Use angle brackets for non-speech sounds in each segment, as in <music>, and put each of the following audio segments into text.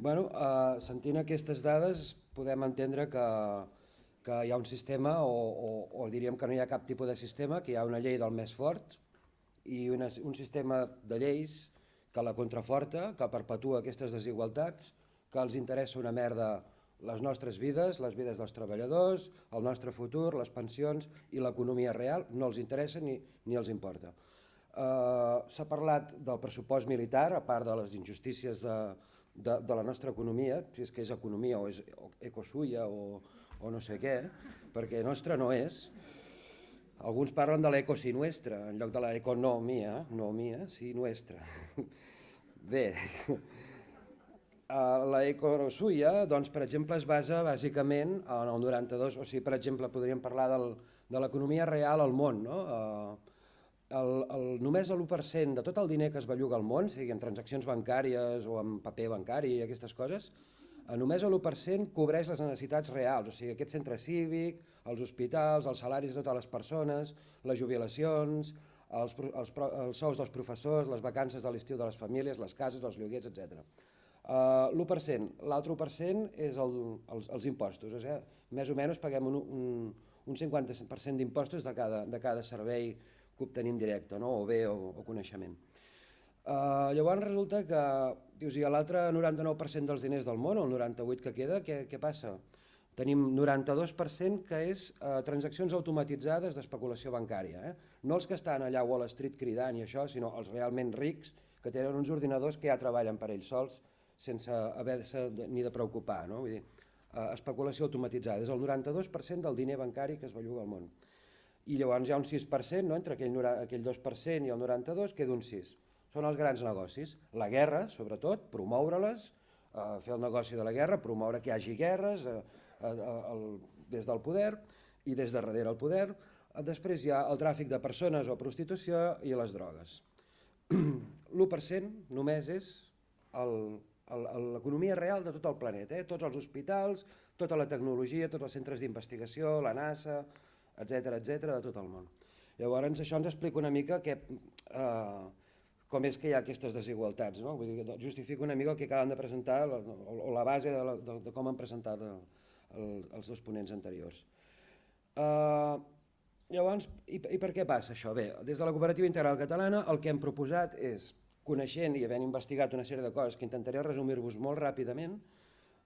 Bueno, uh, sentint aquestes dades podem entendre que, que hi ha un sistema, o, o, o diríem que no hi ha cap tipus de sistema, que hi ha una llei del més fort i una, un sistema de lleis que la contraforta, que perpetua aquestes desigualtats, que els interessa una merda les nostres vides, les vides dels treballadors, el nostre futur, les pensions i l'economia real, no els interessa ni, ni els importa. Uh, S'ha parlat del pressupost militar, a part de les injustícies de, de, de la nostra economia, si és que és economia o és ecosuia o, o no sé què, perquè nostra no és. Alguns parlen de l'eco si nuestra, en lloc de l'economia, no mia, sí nuestra. <laughs> Bé, <laughs> la ecosuia, doncs, per exemple, es basa bàsicament en el 92, o sigui, per exemple, podríem parlar del, de l'economia real al món, no? El, el, només l'1% de tot el diner que es belluga al món, sigui en transaccions bancàries o en paper bancari i aquestes coses, només l'1% cobreix les necessitats reals, o sigui, aquest centre cívic, els hospitals, els salaris de totes les persones, les jubilacions, els, els, els sous dels professors, les vacances de l'estiu de les famílies, les cases, els lloguers, etc. Uh, l'1%, l'altre 1% és el, els, els impostos, o sigui, més o menys paguem un, un, un 50% d'impostos de, cada, de cada servei que obtenim directe, no? o bé o, o coneixement. Uh, llavors resulta que, dius, i l'altre 99% dels diners del món, el 98% que queda, què, què passa? Tenim 92% que és uh, transaccions automatitzades d'especulació bancària. Eh? No els que estan allà a Wall Street cridant i això, sinó els realment rics que tenen uns ordinadors que ja treballen per ells sols sense haver-se ni de preocupar. No? Vull dir, eh, especulació automatitzada, és el 92% del diner bancari que es belluga al món. I llavors hi ha un 6%, no? entre aquell, aquell 2% i el 92% queda un 6%. Són els grans negocis. La guerra, sobretot, promoure-les, eh, fer el negoci de la guerra, promoure que hi hagi guerres eh, eh, el, des del poder i des de darrere el poder. Eh, després hi ha el tràfic de persones o prostitució i les drogues. <clears throat> L'1% només és l'economia real de tot el planeta, eh? tots els hospitals, tota la tecnologia, tots els centres d'investigació, la NASA, etc etc de tot el món. Llavors això ens explica una mica que, eh, com és que hi ha aquestes desigualtats, no? Vull dir, justifica una mica el que acaben de presentar o, o la base de, la, de, de com han presentat el, el, els dos ponents anteriors. Eh, llavors, i, i per què passa això? Bé, des de la Cooperativa Integral Catalana el que hem proposat és coneixent i havent investigat una sèrie de coses que intentaré resumir-vos molt ràpidament,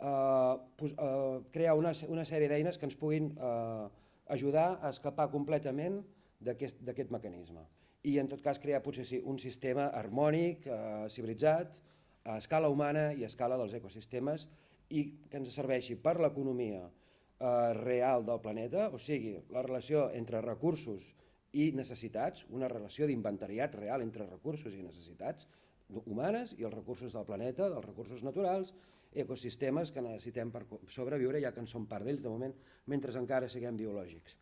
eh, pues, eh, crear una, una sèrie d'eines que ens puguin eh, ajudar a escapar completament d'aquest mecanisme. I en tot cas crear potser sí, un sistema harmònic, eh, civilitzat, a escala humana i a escala dels ecosistemes i que ens serveixi per l'economia eh, real del planeta, o sigui, la relació entre recursos i necessitats, una relació d'inventariat real entre recursos i necessitats humanes i els recursos del planeta, dels recursos naturals, ecosistemes que necessitem per sobreviure, ja que en som part d'ells de moment, mentre encara siguem biològics.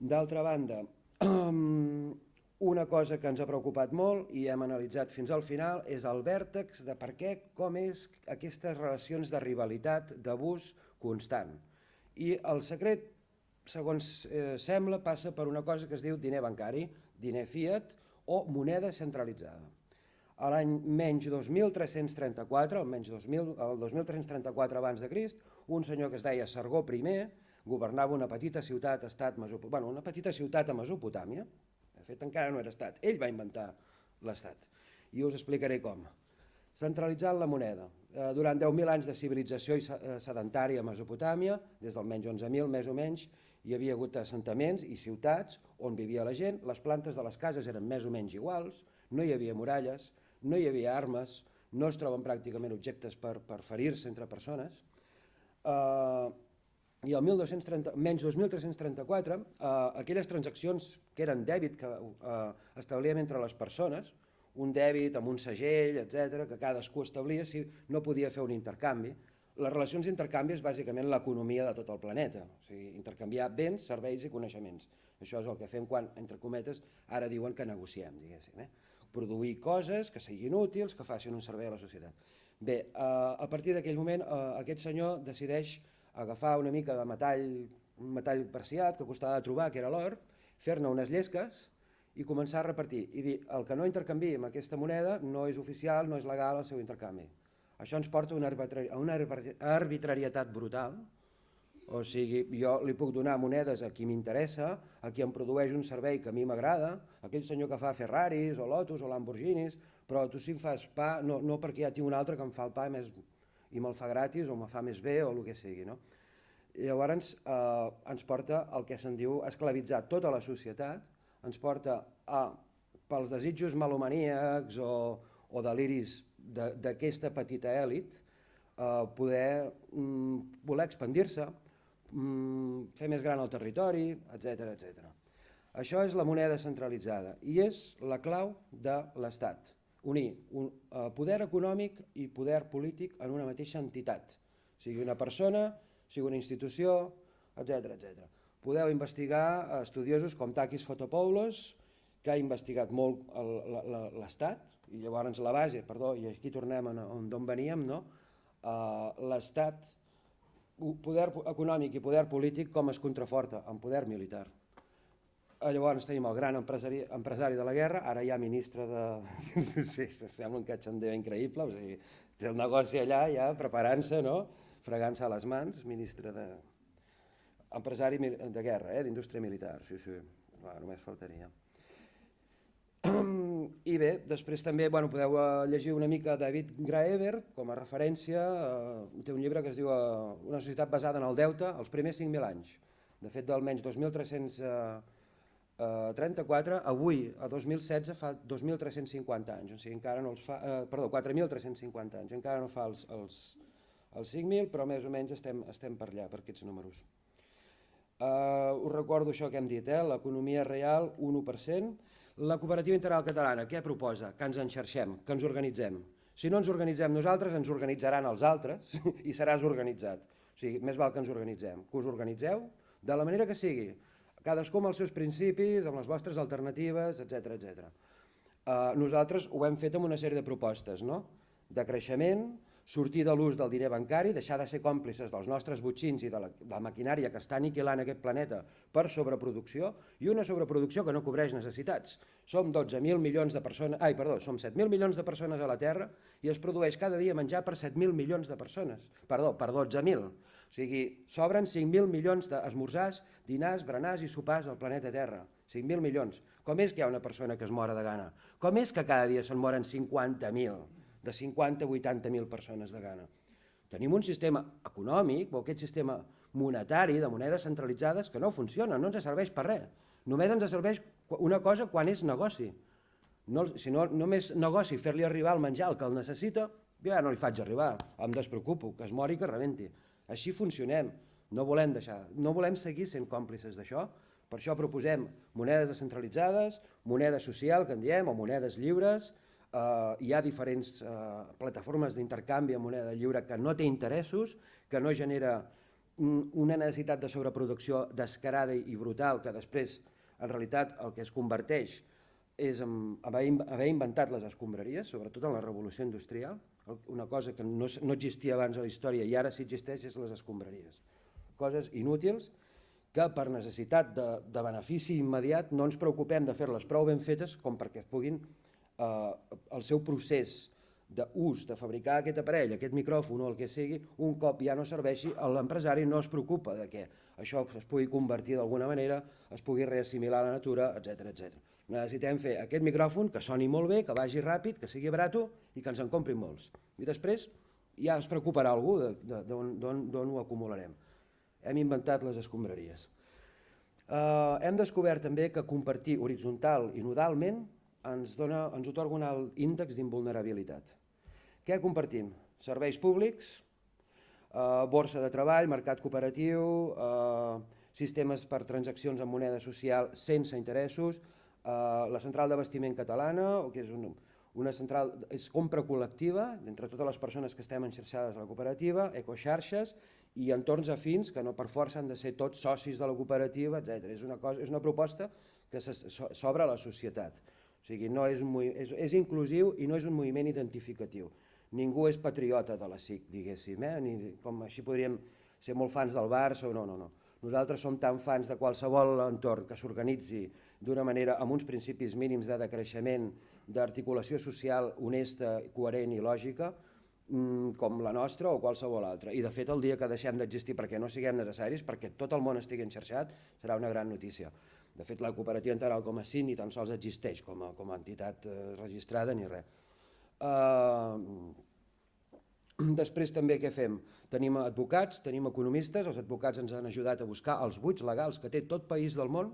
D'altra banda, <clears throat> una cosa que ens ha preocupat molt i hem analitzat fins al final és el vèrtex de per què, com és aquestes relacions de rivalitat, d'abús constant. I el secret segons eh, sembla, passa per una cosa que es diu diner bancari, diner fiat o moneda centralitzada. A l'any menys 2334, almenys 2000, el 2334 abans de Crist, un senyor que es deia Sargó I governava una petita ciutat, estat bueno, una petita ciutat a Mesopotàmia, de fet encara no era estat, ell va inventar l'estat, i us explicaré com. Centralitzant la moneda. Eh, durant 10.000 anys de civilització eh, sedentària a Mesopotàmia, des del menys 11.000 més o menys, hi havia hagut assentaments i ciutats on vivia la gent, les plantes de les cases eren més o menys iguals, no hi havia muralles, no hi havia armes, no es troben pràcticament objectes per, per ferir-se entre persones. Uh, I el 1230, menys 2334, uh, eh, aquelles transaccions que eren dèbit que uh, establíem entre les persones, un dèbit amb un segell, etc que cadascú establia si no podia fer un intercanvi, les relacions d'intercanvi és bàsicament l'economia de tot el planeta, o sigui, intercanviar béns, serveis i coneixements. Això és el que fem quan, entre cometes, ara diuen que negociem, diguéssim. Eh? Produir coses que siguin útils, que facin un servei a la societat. Bé, eh, a partir d'aquell moment eh, aquest senyor decideix agafar una mica de metall, un metall preciat que costava de trobar, que era l'or, fer-ne unes llesques i començar a repartir i dir el que no intercanvi amb aquesta moneda no és oficial, no és legal el seu intercanvi Això ens porta a una, arbitrarietat brutal, o sigui, jo li puc donar monedes a qui m'interessa, a qui em produeix un servei que a mi m'agrada, aquell senyor que fa Ferraris o Lotus o Lamborghinis, però tu si em fas pa, no, no perquè ja tinc un altre que em fa el pa més, i me'l fa gratis o me fa més bé o el que sigui. No? I llavors eh, ens porta el que se'n diu esclavitzar tota la societat, ens porta a, pels desitjos malomaníacs o, o deliris d'aquesta petita èlit, eh, poder mm, voler expandir-se, mm, fer més gran el territori, etc etc. Això és la moneda centralitzada i és la clau de l'Estat, unir un eh, poder econòmic i poder polític en una mateixa entitat, sigui una persona, sigui una institució, etc etc. Podeu investigar estudiosos com Takis Fotopoulos, que ha investigat molt l'Estat, i llavors la base, perdó, i aquí tornem d'on veníem, no? Uh, l'Estat, poder econòmic i poder polític com es contraforta amb poder militar. Uh, llavors tenim el gran empresari, empresari de la guerra, ara ja ministre de... <laughs> sí, sembla un catxandeu increïble, o sigui, té el negoci allà ja preparant-se, no? fregant-se a les mans, ministre de... empresari de guerra, eh? d'indústria militar, sí, sí, Clar, només faltaria. I bé, després també bueno, podeu eh, llegir una mica David Graeber com a referència, eh, té un llibre que es diu eh, Una societat basada en el deute els primers 5.000 anys. De fet, d'almenys 2.334, eh, avui, a 2016, fa 2.350 anys, o sigui, encara no els fa, eh, perdó, 4.350 anys, encara no fa els, els, els 5.000, però més o menys estem, estem per allà, per aquests números. Uh, us recordo això que hem dit, eh? l'economia real 1%, la cooperativa integral catalana què proposa? Que ens enxarxem, que ens organitzem. Si no ens organitzem nosaltres, ens organitzaran els altres <laughs> i seràs organitzat. O sigui, més val que ens organitzem, que us organitzeu de la manera que sigui, cadascú amb els seus principis, amb les vostres alternatives, etc etc. Uh, nosaltres ho hem fet amb una sèrie de propostes, no? de creixement, sortir de l'ús del diner bancari, deixar de ser còmplices dels nostres butxins i de la, de la maquinària que està aniquilant aquest planeta per sobreproducció i una sobreproducció que no cobreix necessitats. Som 12.000 milions de persones, ai, perdó, som 7.000 milions de persones a la Terra i es produeix cada dia menjar per 7.000 milions de persones, perdó, per 12.000. O sigui, sobren 5.000 milions d'esmorzars, dinars, berenars i sopars al planeta Terra. 5.000 milions. Com és que hi ha una persona que es mora de gana? Com és que cada dia se'n moren 50.000? De 50 a 80.000 persones de gana. Tenim un sistema econòmic, o aquest sistema monetari de monedes centralitzades que no funciona, no ens serveix per res. Només ens serveix una cosa quan és negoci. No, si no només negoci fer-li arribar el menjar al que el necessita, jo ja no li faig arribar, em despreocupo, que es mori que rebenti. Així funcionem, no volem, deixar, no volem seguir sent còmplices d'això, per això proposem monedes descentralitzades, moneda social, que en diem, o monedes lliures, eh, hi ha diferents eh, plataformes d'intercanvi amb moneda lliure que no té interessos, que no genera una necessitat de sobreproducció descarada i brutal que després en realitat el que es converteix és en haver, inventat les escombraries, sobretot en la revolució industrial, una cosa que no, no existia abans a la història i ara sí existeix és les escombraries. Coses inútils que per necessitat de, de benefici immediat no ens preocupem de fer-les prou ben fetes com perquè puguin eh, el seu procés d'ús de fabricar aquest aparell, aquest micròfon o el que sigui, un cop ja no serveixi, l'empresari no es preocupa de que això es pugui convertir d'alguna manera, es pugui reassimilar a la natura, etc etc. Necessitem fer aquest micròfon que soni molt bé, que vagi ràpid, que sigui barat i que ens en comprin molts. I després ja es preocuparà algú d'on ho acumularem. Hem inventat les escombraries. Uh, hem descobert també que compartir horitzontal i nodalment ens, dona, ens otorga un alt índex d'invulnerabilitat. Què compartim? Serveis públics, eh, borsa de treball, mercat cooperatiu, eh, sistemes per transaccions en moneda social sense interessos, eh, la central d'abastiment catalana, que és un, una central, és compra col·lectiva entre totes les persones que estem enxarxades a la cooperativa, ecoxarxes i entorns afins que no per força han de ser tots socis de la cooperativa, etc. És una, cosa, és una proposta que s'obre a la societat. O sigui, no és, un, és, és inclusiu i no és un moviment identificatiu. Ningú és patriota de la SIC, diguéssim, eh? Ni, com així podríem ser molt fans del Barça o no, no, no. Nosaltres som tan fans de qualsevol entorn que s'organitzi d'una manera amb uns principis mínims de decreixement, d'articulació social honesta, coherent i lògica, mm, com la nostra o qualsevol altra. I de fet el dia que deixem d'existir perquè no siguem necessaris, perquè tot el món estigui enxarxat, serà una gran notícia. De fet, la cooperativa integral com a ni tan sols existeix com a, com a entitat eh, registrada ni res. Uh, després també què fem? Tenim advocats, tenim economistes, els advocats ens han ajudat a buscar els buits legals que té tot país del món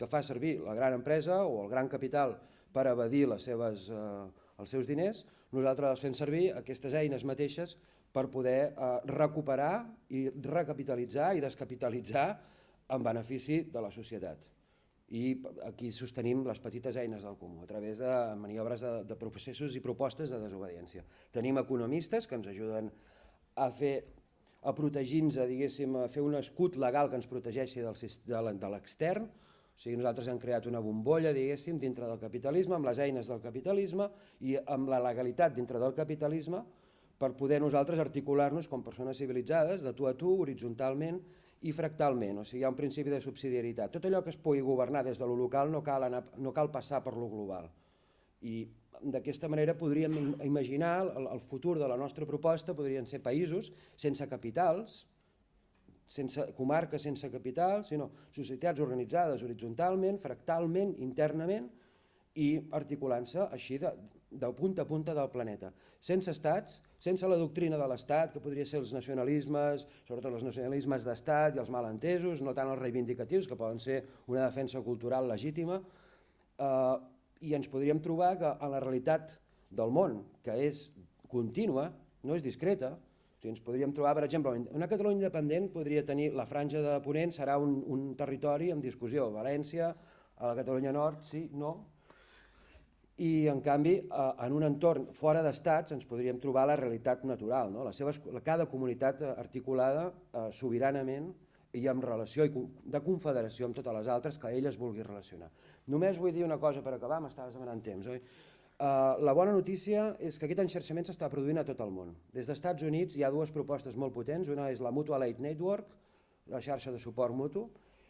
que fa servir la gran empresa o el gran capital per evadir les seves, eh, els seus diners, nosaltres fem servir aquestes eines mateixes per poder eh, recuperar i recapitalitzar i descapitalitzar en benefici de la societat. I aquí sostenim les petites eines del comú a través de maniobres de, de processos i propostes de desobediència. Tenim economistes que ens ajuden a fer a protegir-nos, diguéssim, a fer un escut legal que ens protegeixi del, de l'extern, o sigui, nosaltres hem creat una bombolla, diguéssim, dintre del capitalisme, amb les eines del capitalisme i amb la legalitat dintre del capitalisme per poder nosaltres articular-nos com persones civilitzades, de tu a tu, horitzontalment i fractalment. O sigui, hi ha un principi de subsidiarietat. Tot allò que es pugui governar des de lo local no cal, anar, no cal passar per lo global. I d'aquesta manera podríem imaginar el, el futur de la nostra proposta, podrien ser països sense capitals, sense comarques sense capital, sinó societats organitzades horitzontalment, fractalment, internament i articulant-se així de, de punta a punta del planeta. Sense estats, sense la doctrina de l'estat, que podria ser els nacionalismes, sobretot els nacionalismes d'estat i els malentesos, no tant els reivindicatius, que poden ser una defensa cultural legítima, eh, i ens podríem trobar que en la realitat del món, que és contínua, no és discreta, o sigui, ens podríem trobar, per exemple, una Catalunya independent podria tenir, la franja de Ponent serà un, un territori en discussió, València, a la Catalunya Nord, sí, no, i en canvi en un entorn fora d'estats ens podríem trobar la realitat natural, no? les seves, cada comunitat articulada eh, sobiranament i en relació de confederació amb totes les altres que ell es vulgui relacionar. Només vull dir una cosa per acabar, m'estaves demanant temps, oi? Uh, la bona notícia és que aquest enxerxament s'està produint a tot el món. Des dels Estats Units hi ha dues propostes molt potents, una és la Mutual Aid Network, la xarxa de suport mutu,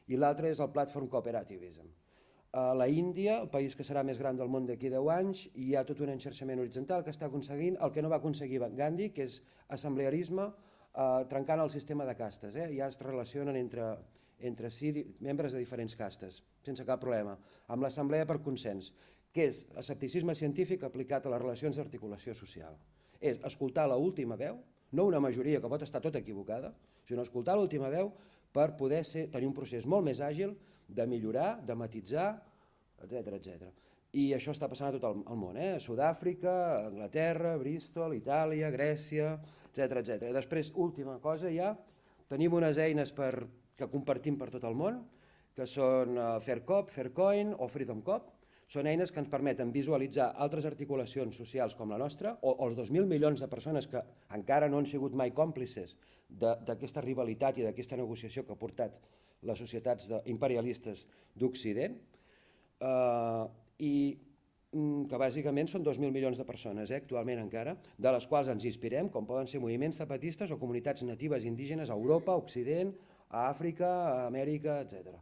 i l'altra és el Platform Cooperativism. A la Índia, el país que serà més gran del món d'aquí 10 anys, hi ha tot un enxerxament horitzontal que està aconseguint el que no va aconseguir Gandhi, que és assemblearisme, eh, trencant el sistema de castes. Eh? Ja es relacionen entre, entre si membres de diferents castes, sense cap problema, amb l'assemblea per consens que és escepticisme científic aplicat a les relacions d'articulació social. És escoltar l última veu, no una majoria que pot estar tot equivocada, sinó escoltar l'última veu per poder ser, tenir un procés molt més àgil de millorar, de matitzar, etc etc. I això està passant a tot el, món, eh? Sud-àfrica, Anglaterra, Bristol, Itàlia, Grècia, etc etc. Després, última cosa ja, tenim unes eines per, que compartim per tot el món, que són uh, Faircop, Faircoin o FreedomCop, són eines que ens permeten visualitzar altres articulacions socials com la nostra o, o els 2.000 milions de persones que encara no han sigut mai còmplices d'aquesta rivalitat i d'aquesta negociació que ha portat les societats imperialistes d'Occident eh, i mm, que bàsicament són 2.000 milions de persones eh, actualment encara, de les quals ens inspirem, com poden ser moviments zapatistes o comunitats natives indígenes a Europa, Occident, a Àfrica, a Amèrica, etc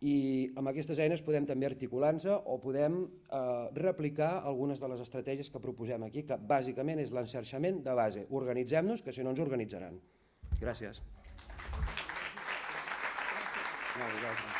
i amb aquestes eines podem també articular-nos o podem eh, replicar algunes de les estratègies que proposem aquí, que bàsicament és l'enxarxament de base. Organitzem-nos, que si no ens organitzaran. Gràcies. No, gràcies.